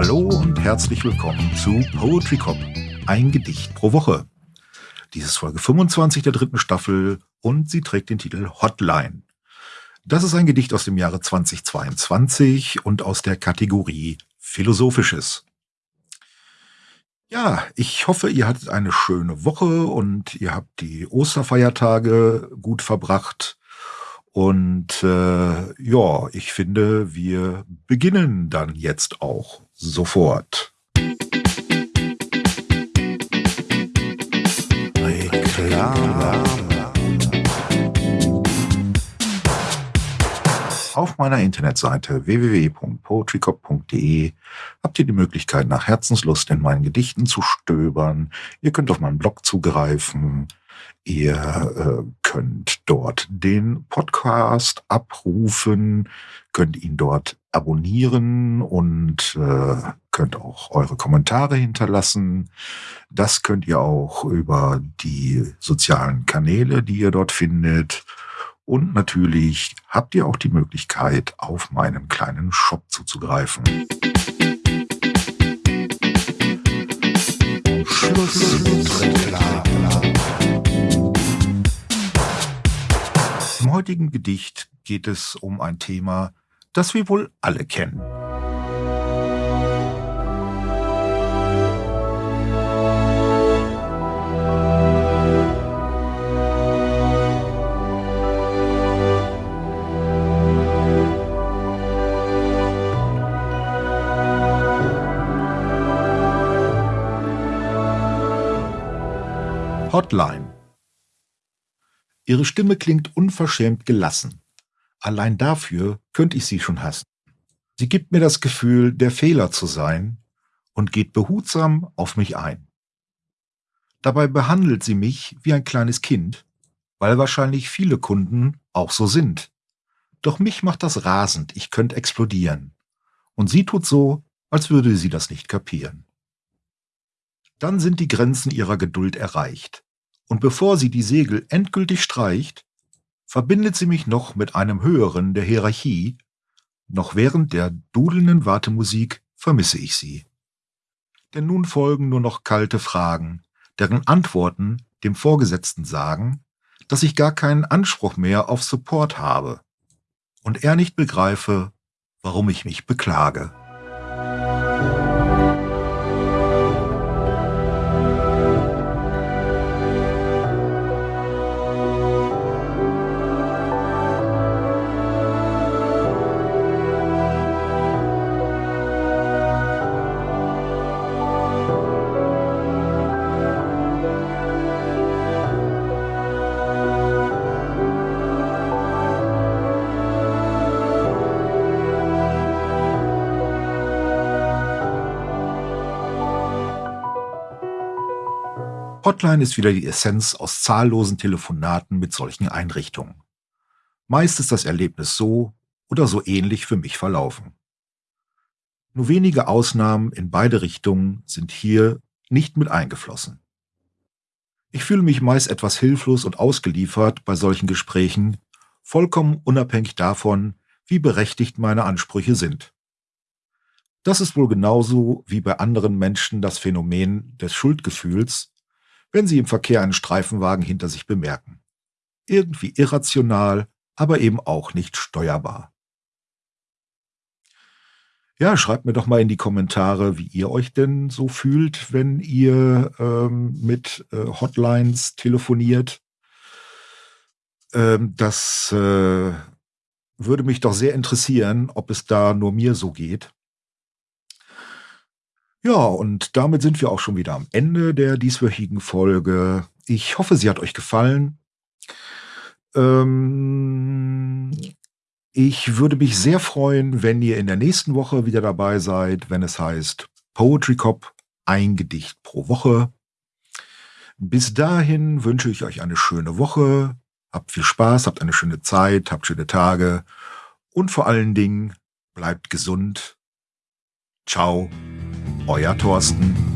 Hallo und herzlich willkommen zu Poetry Cop, ein Gedicht pro Woche. Dies ist Folge 25 der dritten Staffel und sie trägt den Titel Hotline. Das ist ein Gedicht aus dem Jahre 2022 und aus der Kategorie Philosophisches. Ja, ich hoffe, ihr hattet eine schöne Woche und ihr habt die Osterfeiertage gut verbracht. Und äh, ja, ich finde, wir beginnen dann jetzt auch sofort. Reklame. Auf meiner Internetseite www.poetrycop.de habt ihr die Möglichkeit, nach Herzenslust in meinen Gedichten zu stöbern. Ihr könnt auf meinen Blog zugreifen. Ihr äh, könnt dort den Podcast abrufen, könnt ihn dort abonnieren und äh, könnt auch eure Kommentare hinterlassen. Das könnt ihr auch über die sozialen Kanäle, die ihr dort findet. Und natürlich habt ihr auch die Möglichkeit, auf meinen kleinen Shop zuzugreifen. Schluss. Im heutigen Gedicht geht es um ein Thema, das wir wohl alle kennen. Hotline. Ihre Stimme klingt unverschämt gelassen. Allein dafür könnte ich sie schon hassen. Sie gibt mir das Gefühl, der Fehler zu sein und geht behutsam auf mich ein. Dabei behandelt sie mich wie ein kleines Kind, weil wahrscheinlich viele Kunden auch so sind. Doch mich macht das rasend, ich könnte explodieren. Und sie tut so, als würde sie das nicht kapieren. Dann sind die Grenzen ihrer Geduld erreicht und bevor sie die Segel endgültig streicht, verbindet sie mich noch mit einem Höheren der Hierarchie, noch während der dudelnden Wartemusik vermisse ich sie. Denn nun folgen nur noch kalte Fragen, deren Antworten dem Vorgesetzten sagen, dass ich gar keinen Anspruch mehr auf Support habe und er nicht begreife, warum ich mich beklage. Hotline ist wieder die Essenz aus zahllosen Telefonaten mit solchen Einrichtungen. Meist ist das Erlebnis so oder so ähnlich für mich verlaufen. Nur wenige Ausnahmen in beide Richtungen sind hier nicht mit eingeflossen. Ich fühle mich meist etwas hilflos und ausgeliefert bei solchen Gesprächen, vollkommen unabhängig davon, wie berechtigt meine Ansprüche sind. Das ist wohl genauso wie bei anderen Menschen das Phänomen des Schuldgefühls, wenn sie im Verkehr einen Streifenwagen hinter sich bemerken. Irgendwie irrational, aber eben auch nicht steuerbar. Ja, schreibt mir doch mal in die Kommentare, wie ihr euch denn so fühlt, wenn ihr ähm, mit äh, Hotlines telefoniert. Ähm, das äh, würde mich doch sehr interessieren, ob es da nur mir so geht. Ja, und damit sind wir auch schon wieder am Ende der dieswöchigen Folge. Ich hoffe, sie hat euch gefallen. Ähm, ich würde mich sehr freuen, wenn ihr in der nächsten Woche wieder dabei seid, wenn es heißt Poetry Cop, ein Gedicht pro Woche. Bis dahin wünsche ich euch eine schöne Woche. Habt viel Spaß, habt eine schöne Zeit, habt schöne Tage und vor allen Dingen bleibt gesund. Ciao euer Thorsten.